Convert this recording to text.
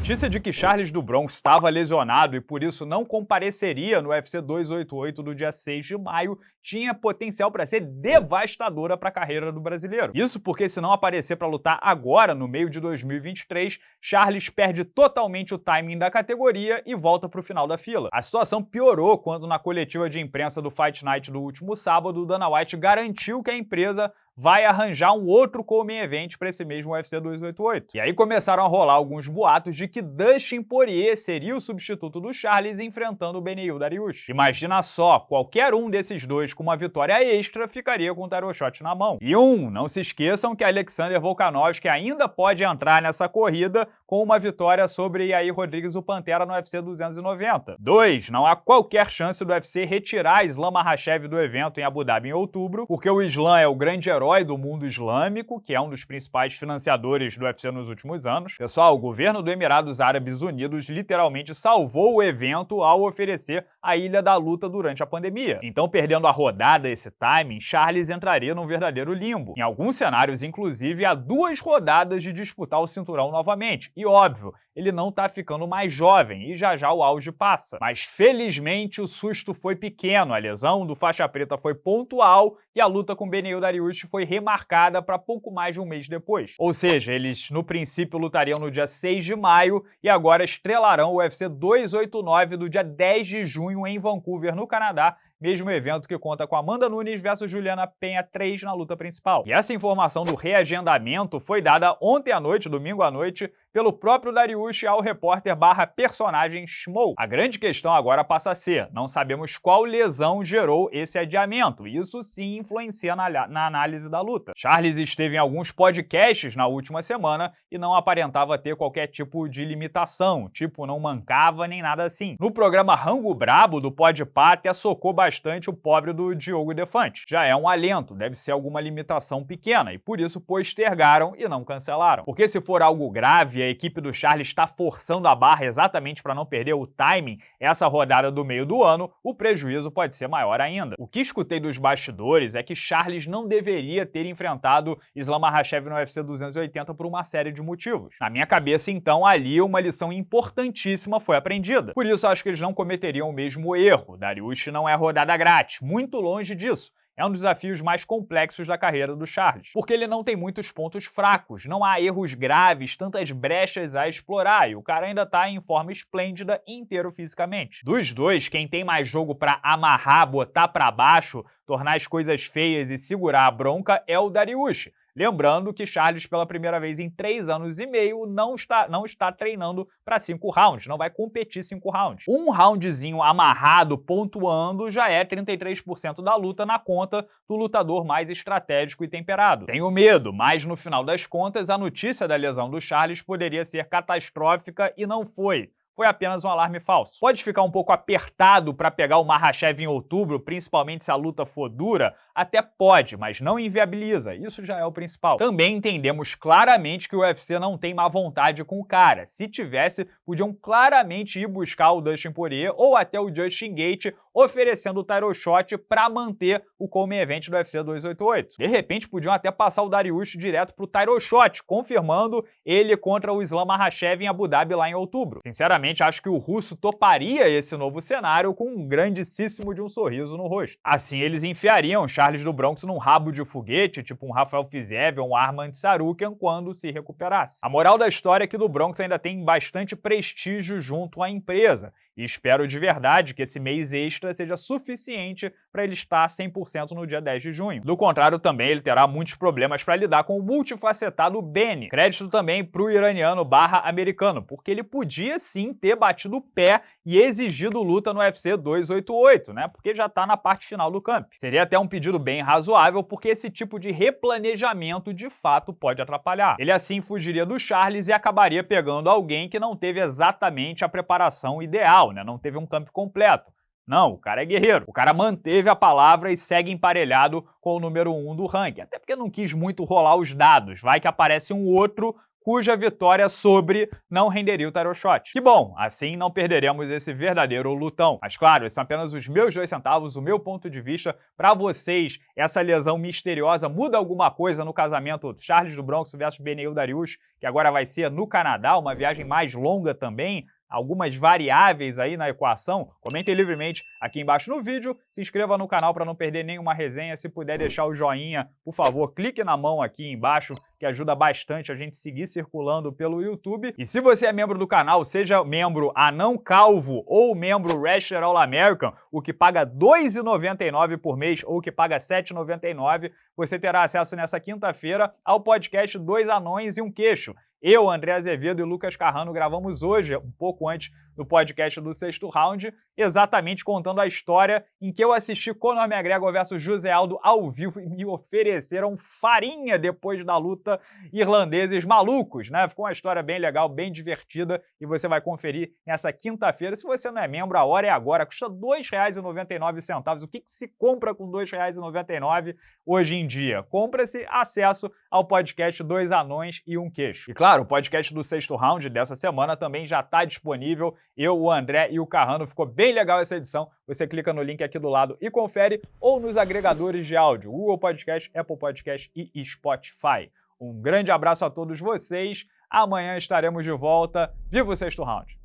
notícia de que Charles do Bronx estava lesionado e por isso não compareceria no UFC 288 do dia 6 de maio tinha potencial para ser devastadora para a carreira do brasileiro. Isso porque se não aparecer para lutar agora, no meio de 2023, Charles perde totalmente o timing da categoria e volta para o final da fila. A situação piorou quando na coletiva de imprensa do Fight Night do último sábado, Dana White garantiu que a empresa vai arranjar um outro co-main event para esse mesmo UFC 288. E aí começaram a rolar alguns boatos de que Dustin Poirier seria o substituto do Charles enfrentando o Beneil Dariush. Imagina só, qualquer um desses dois com uma vitória extra ficaria com o shot na mão. E um, não se esqueçam que Alexander Volkanovski ainda pode entrar nessa corrida com uma vitória sobre Yair Rodrigues o Pantera no UFC 290. 2. Não há qualquer chance do UFC retirar Islam Makhachev do evento em Abu Dhabi em outubro, porque o Islam é o grande herói herói do mundo islâmico, que é um dos principais financiadores do UFC nos últimos anos. Pessoal, o governo do Emirados Árabes Unidos literalmente salvou o evento ao oferecer a Ilha da Luta durante a pandemia. Então, perdendo a rodada esse timing, Charles entraria num verdadeiro limbo. Em alguns cenários, inclusive, há duas rodadas de disputar o cinturão novamente. E óbvio, ele não tá ficando mais jovem e já já o auge passa. Mas felizmente o susto foi pequeno, a lesão do faixa preta foi pontual e a luta com Beneil Dariush foi remarcada para pouco mais de um mês depois. Ou seja, eles no princípio lutariam no dia 6 de maio e agora estrelarão o UFC 289 do dia 10 de junho em Vancouver, no Canadá, mesmo evento que conta com Amanda Nunes versus Juliana Penha 3 na luta principal. E essa informação do reagendamento foi dada ontem à noite, domingo à noite, pelo próprio Dariush ao repórter barra personagem Schmo. A grande questão agora passa a ser, não sabemos qual lesão gerou esse adiamento, isso sim influencia na, na análise da luta. Charles esteve em alguns podcasts na última semana e não aparentava ter qualquer tipo de limitação, tipo não mancava nem nada assim. No programa Rango Brabo do Podpah até socou bastante bastante o pobre do Diogo Defante. Já é um alento, deve ser alguma limitação pequena, e por isso postergaram e não cancelaram. Porque se for algo grave, a equipe do Charles está forçando a barra exatamente para não perder o timing essa rodada do meio do ano, o prejuízo pode ser maior ainda. O que escutei dos bastidores é que Charles não deveria ter enfrentado Islam Makhachev no UFC 280 por uma série de motivos. Na minha cabeça, então, ali uma lição importantíssima foi aprendida. Por isso, acho que eles não cometeriam o mesmo erro. Dariush não é rodada rodada grátis, muito longe disso. É um dos desafios mais complexos da carreira do Charles, porque ele não tem muitos pontos fracos, não há erros graves, tantas brechas a explorar, e o cara ainda tá em forma esplêndida inteiro fisicamente. Dos dois, quem tem mais jogo para amarrar, botar para baixo, tornar as coisas feias e segurar a bronca é o Dariush, Lembrando que Charles, pela primeira vez em três anos e meio, não está, não está treinando para cinco rounds, não vai competir cinco rounds. Um roundzinho amarrado, pontuando, já é 33% da luta na conta do lutador mais estratégico e temperado. Tenho medo, mas no final das contas, a notícia da lesão do Charles poderia ser catastrófica e não foi foi apenas um alarme falso. Pode ficar um pouco apertado para pegar o Mahashev em outubro, principalmente se a luta for dura? Até pode, mas não inviabiliza, isso já é o principal. Também entendemos claramente que o UFC não tem má vontade com o cara. Se tivesse, podiam claramente ir buscar o Dustin Poirier ou até o Justin Gate oferecendo o title shot para manter o come event do UFC 288. De repente, podiam até passar o Dariush direto pro title shot, confirmando ele contra o Islam Makhachev em Abu Dhabi lá em outubro. Sinceramente, Acho que o russo toparia esse novo cenário com um grandíssimo de um sorriso no rosto. Assim, eles enfiariam Charles do Bronx num rabo de foguete, tipo um Rafael Fiziev ou um Armand Sarukian, quando se recuperasse. A moral da história é que do Bronx ainda tem bastante prestígio junto à empresa, e espero de verdade que esse mês extra seja suficiente para ele estar 100% no dia 10 de junho. Do contrário, também ele terá muitos problemas para lidar com o multifacetado Benny. Crédito também para o iraniano barra americano, porque ele podia sim ter batido o pé e exigido luta no UFC 288, né? Porque já está na parte final do camp. Seria até um pedido bem razoável, porque esse tipo de replanejamento de fato pode atrapalhar. Ele assim fugiria do Charles e acabaria pegando alguém que não teve exatamente a preparação ideal, né? Não teve um campo completo. Não, o cara é guerreiro. O cara manteve a palavra e segue emparelhado com o número 1 um do ranking. Até porque não quis muito rolar os dados. Vai que aparece um outro cuja vitória sobre não renderia o tarot shot. Que bom, assim não perderemos esse verdadeiro lutão. Mas claro, esses são apenas os meus dois centavos, o meu ponto de vista. Para vocês, essa lesão misteriosa muda alguma coisa no casamento Charles do Bronx versus Beneil Darius, que agora vai ser no Canadá, uma viagem mais longa também, algumas variáveis aí na equação, comentem livremente aqui embaixo no vídeo, se inscreva no canal para não perder nenhuma resenha, se puder deixar o joinha, por favor, clique na mão aqui embaixo, que ajuda bastante a gente seguir circulando pelo YouTube. E se você é membro do canal, seja membro anão calvo ou membro Wrestler All American, o que paga R$ 2,99 por mês ou o que paga R$ 7,99, você terá acesso nessa quinta-feira ao podcast Dois Anões e um Queixo. Eu, André Azevedo e Lucas Carrano gravamos hoje, um pouco antes do podcast do sexto round, exatamente contando a história em que eu assisti Conor McGregor versus José Aldo ao vivo e me ofereceram farinha depois da luta irlandeses malucos, né? Ficou uma história bem legal, bem divertida e você vai conferir nessa quinta-feira. Se você não é membro, a hora é agora, custa R$ 2,99. O que, que se compra com R$ 2,99 hoje em dia? Compra-se acesso ao podcast Dois Anões e um Queixo. E claro, Claro, o podcast do sexto round dessa semana também já está disponível. Eu, o André e o Carrano. Ficou bem legal essa edição. Você clica no link aqui do lado e confere, ou nos agregadores de áudio, Google Podcast, Apple Podcast e Spotify. Um grande abraço a todos vocês. Amanhã estaremos de volta. Viva o sexto round!